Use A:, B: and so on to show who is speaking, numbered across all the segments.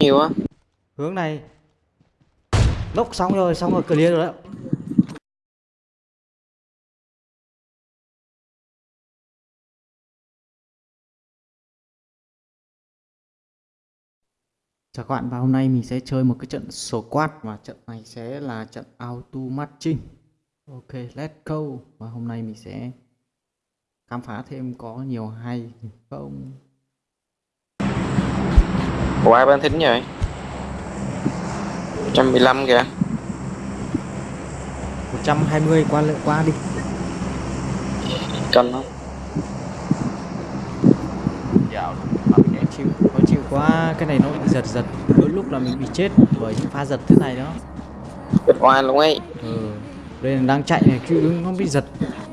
A: nhiều á.
B: Hướng này. Lốc xong rồi xong rồi clear rồi đó Chào các bạn và hôm nay mình sẽ chơi một cái trận squad và trận này sẽ là trận auto matching Ok let's go. Và hôm nay mình sẽ khám phá thêm có nhiều hay không
A: Ai ban thính vậy? 115 kìa.
B: 120 qua lệ qua đi.
A: Cân không
C: dạo
B: Khó chịu khó chịu quá cái này nó bị giật giật. Đôi lúc là mình bị chết bởi những pha giật thế này đó.
A: Bịt oai luôn ấy.
B: Ừ. đây là đang chạy này đứng nó bị giật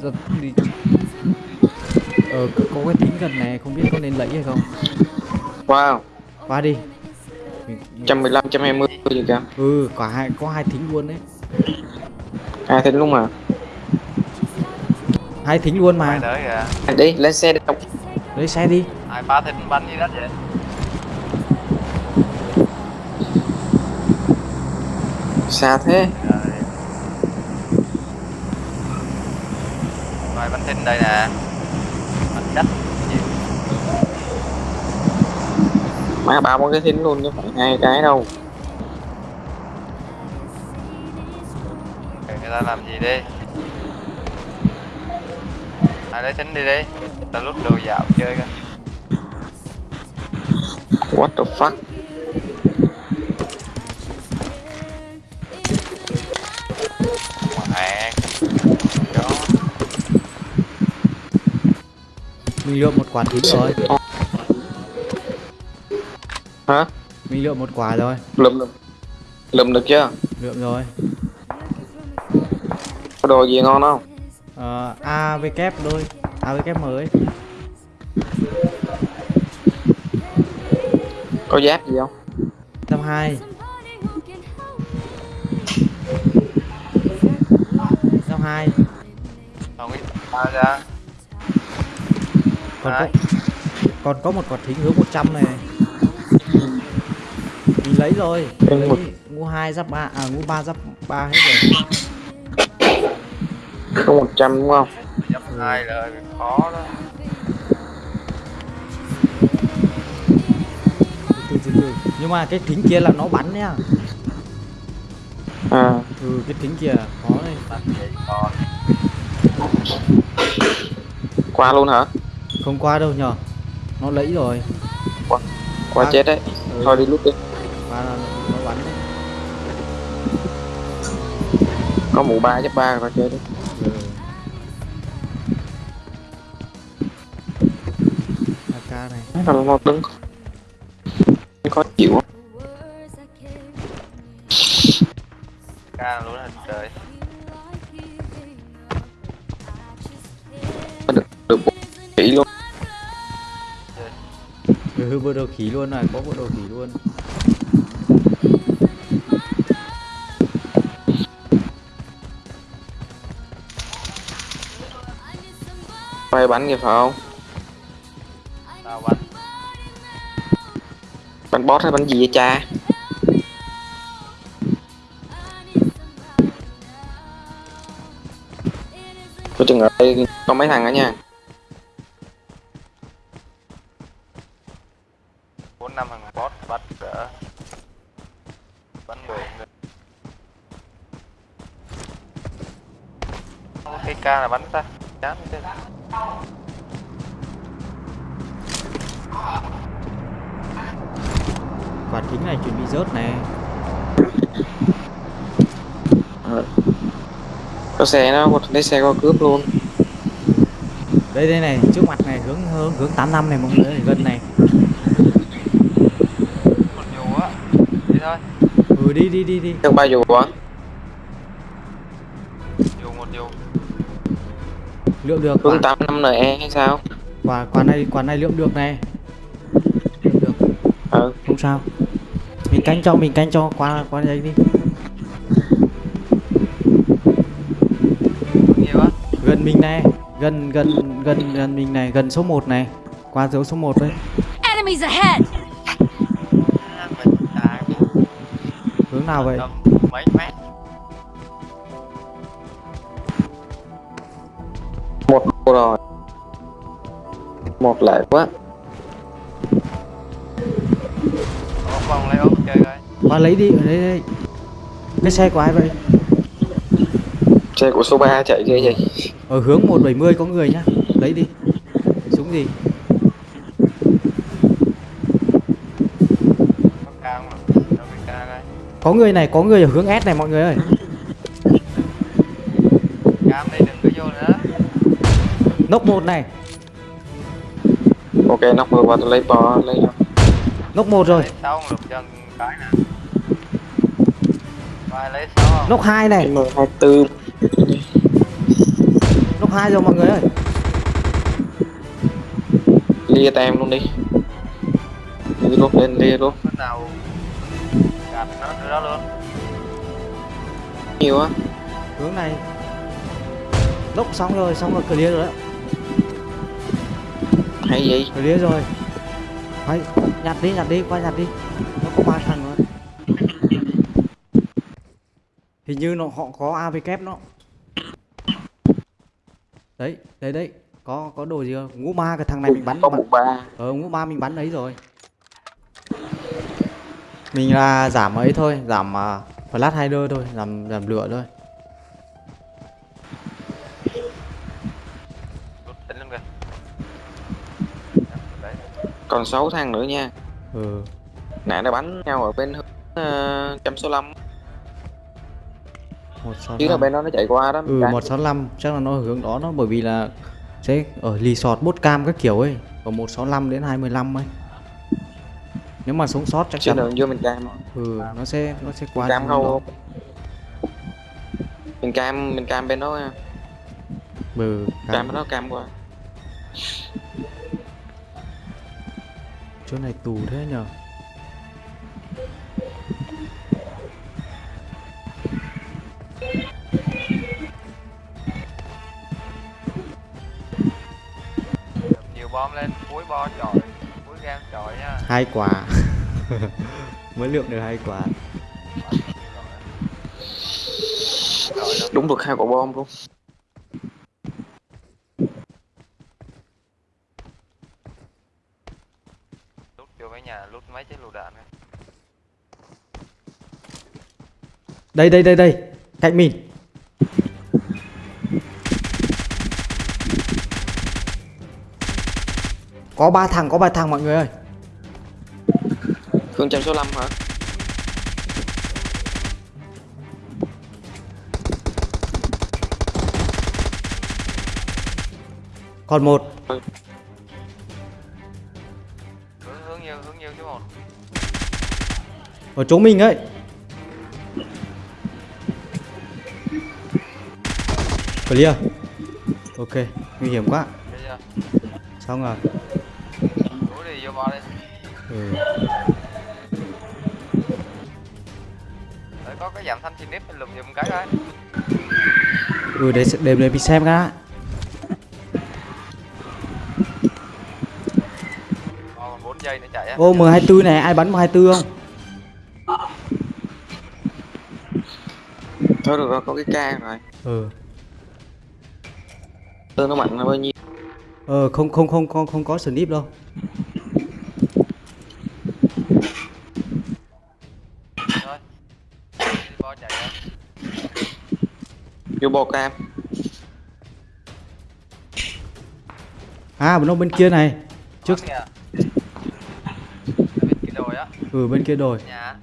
B: giật đi ờ có cái thính gần này không biết có nên lấy hay không.
A: Wow
B: qua đi. Mình-
A: 115, 120 gì kìa
B: ừ cả hai có hai thính luôn đấy.
A: Hai thính luôn mà.
B: Hai thính luôn mà.
C: Kìa
A: Đi lên xe đi.
B: Lấy xe đi.
C: Ai phá thịt banh gì đó vậy?
A: Xa thế.
C: Rồi. Rồi bánh thịt đây nè. Bánh cách gì
A: Má ba bốn cái thính luôn chứ phải hai cái đâu.
C: Người ta làm gì đi. Ai lấy thính đi đi. Ta lút đồ dạo chơi coi.
A: What the fuck?
C: Mẹ đó
B: mình lượm một quả thính rồi
A: Hả?
B: Mình lượm một quả rồi.
A: Lùm lùm Lùm được chưa?
B: Lượm rồi.
A: Có đồ gì ngon không?
B: Ờ, a với kép đôi a với kép mới.
A: Có giáp gì không?
B: Trăm hai. Trăm hai.
C: Không sao ra.
B: Còn có còn có một quả thính hướng 100 này lấy rồi. Lấy
A: một-
B: ngu hai giáp ba à ngu ba giáp ba hết rồi.
A: Có 100 đúng không?
C: Dập hai là bị khó đó.
B: Từ từ từ. Nhưng mà cái thính kia là nó bắn nhá
A: À?
B: Ừ cái thính kia khó đây
C: bánh vậy còn
A: Qua luôn hả?
B: Không qua đâu nhờ. Nó lấy rồi.
A: Qua
B: À.
A: chết đấy.
B: Ừ,
A: Thôi đi lúc đi
B: là nó bắn đấy.
A: Có mũ 3 chấp 3 rồi chơi đi
B: ừ. AK này.
A: Nó là một đứng Khó chịu á.
C: ca luôn hình trời.
A: Được được bộ kỹ luôn.
B: Ừ bộ đồ khí luôn này có bộ đồ khí luôn
A: quay bắn kìa phải không?
C: Tao bánh.
A: Bắn boss hay bắn gì vậy cha? Có chừng ở đây có mấy thằng đó nha
C: bốn năm thằng boss bắt cỡ bắn mười người. Cây ca là bắn ta. Chán thế
B: quả thính này chuẩn bị rớt này.
A: Ờ. có xe nó có lấy xe có cướp luôn.
B: Đây đây này trước mặt này hướng hướng hướng 85 này mọi người gần này.
C: Một dù á. Đi thôi.
B: Ừ đi đi đi đi.
A: Theo ba dù á
B: lượm được quả
A: hướng tám năm NE hay sao?
B: Quả quả này quả này lượm được này. Lượm được.
A: Ừ.
B: Không sao. Mình canh cho mình canh cho. Qua qua đây đi.
C: Nhiều á.
B: Gần mình này. Gần gần gần gần mình này. Gần số 1 này. Qua dấu số 1 đấy
D: Enemies ahead!
C: à
B: nào vậy?
C: mấy mét
A: rồi. Một lại quá.
C: Một vòng lấy ốp chơi coi
B: qua lấy đi. Ở đây đây cái xe của ai vậy?
A: Xe của số 3 chạy ghê vậy.
B: Ở hướng 170 có người nhá. Lấy đi. Súng gì?
C: Có
B: người này có người ở hướng S này mọi người ơi nốc một này.
A: Ok nóc vừa qua tôi lấy bò lấy
B: nốc một rồi.
C: Sáu lục chân cái nè. Vai lấy sáu không
B: nốc hai này.
A: M 24
B: nốc hai rồi mọi người ơi.
A: Lia tem luôn đi. Lia luôn lên lia luôn
C: lúc nào gạt nó từ đó luôn.
A: Nhiều á.
B: Hướng này. Nốc xong rồi xong rồi clear rồi đó
A: hay gì
B: clear rồi. Hay, nhặt đi nhặt đi qua nhặt đi. Nó có ba thằng rồi. Hình như nó họ có AV kép nó đấy đấy đấy. Có có đồ gì không? Ngũ ma cái thằng này mình bắn
A: có một ba
B: ờ ngũ ma mình bắn đấy rồi. Mình là giảm ấy thôi. Giảm uh, flash hider thôi. Giảm giảm lửa thôi
A: còn 6 thằng nữa nha.
B: Ừ.
A: Nãy nó bắn nhau ở bên hướng uh, trăm số 5
B: một sáu
A: chứ là bên đó nó chạy qua đó
B: ừ
A: Cái-
B: 165 chắc là nó hướng đó nó bởi vì là sẽ ở resort bốt cam các kiểu ấy còn 165 đến 215 ấy. Nếu mà sống sót chắc chắn
A: đường vô mình cam
B: ừ nó sẽ nó sẽ qua
A: cam không mình cam mình cam bên đó nha.
B: Ừ
A: cam.
B: Cam
A: bên đó cam qua
B: chỗ này tù thế nhờ.
C: Đập nhiều bom lên cuối bo chọi cuối game chọi nha.
B: Hai quả. Mới lượng được hai quả.
A: Đúng được hai quả bom luôn
C: lút vô mấy chiếc lựu đạn kìa.
B: đây đây đây đây. Cạnh mình. Có ba thằng có ba thằng mọi người ơi.
A: Hướng trăm số 5 hả?
B: Còn một.
C: Hướng
B: ở chỗ mình ấy. Clear. Ok nguy hiểm quá. Xong rồi.
C: Đi đi
B: ừ.
C: Có cái giảm thanh chi nếp lùm giùm cái coi
B: ừ để để để mình xem cái đã.
C: bo còn 4 giây nữa chạy á.
B: Ô m24 này ai bắn m24 không
A: thôi được rồi có cái ca rồi.
B: Ừ.
A: Tương nó mạnh là bao nhiêu?
B: Ờ không không không không không có snip đâu.
A: Vô bò cam.
B: À nó bên kia này. Trước
C: kìa bên kia đồi á.
B: Ừ bên kia đồi.
C: Nhà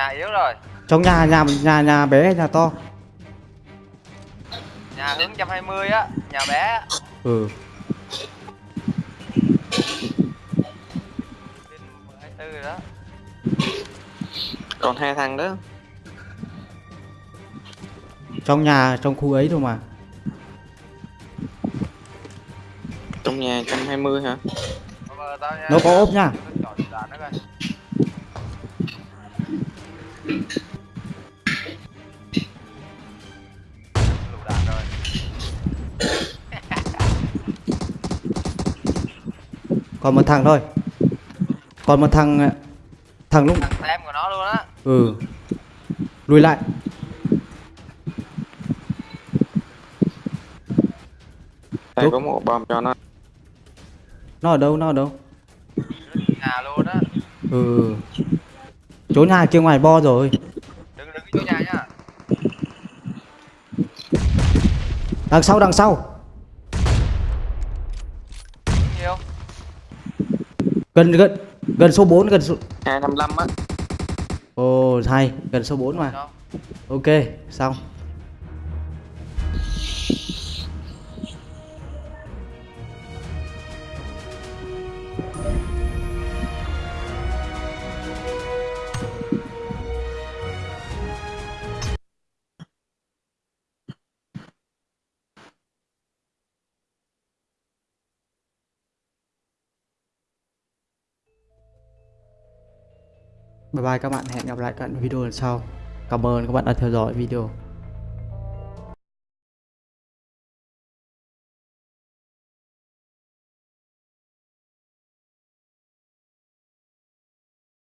C: nhà yếu rồi.
B: Trong nhà nhà nhà nhà bé hay nhà to?
C: Nhà hướng 120 á nhà bé. Á.
B: ừ.
C: Bên 24 rồi đó.
A: Còn hai thằng đó.
B: Trong nhà trong khu ấy thôi mà.
A: Trong nhà 120 hả?
C: Nha.
B: Nó có ốp nha. Còn một thằng thôi. Còn một thằng ờ, thằng lúc
C: thằng tem của nó luôn á.
B: Ừ. Lùi lại.
A: Đây có một bom cho nó.
B: nó ở đâu nó ở đâu?
C: Nhà luôn á.
B: Ừ. Chỗ nhà kia ngoài bo rồi.
C: Đừng đừng vô nhà nhá.
B: Đằng sau đằng sau gần gần gần số 4 gần số
A: 255 á.
B: ồ hay gần số 4 mà ok xong Bye bye các bạn, hẹn gặp lại các bạn video lần sau. Cảm ơn các bạn đã theo dõi video.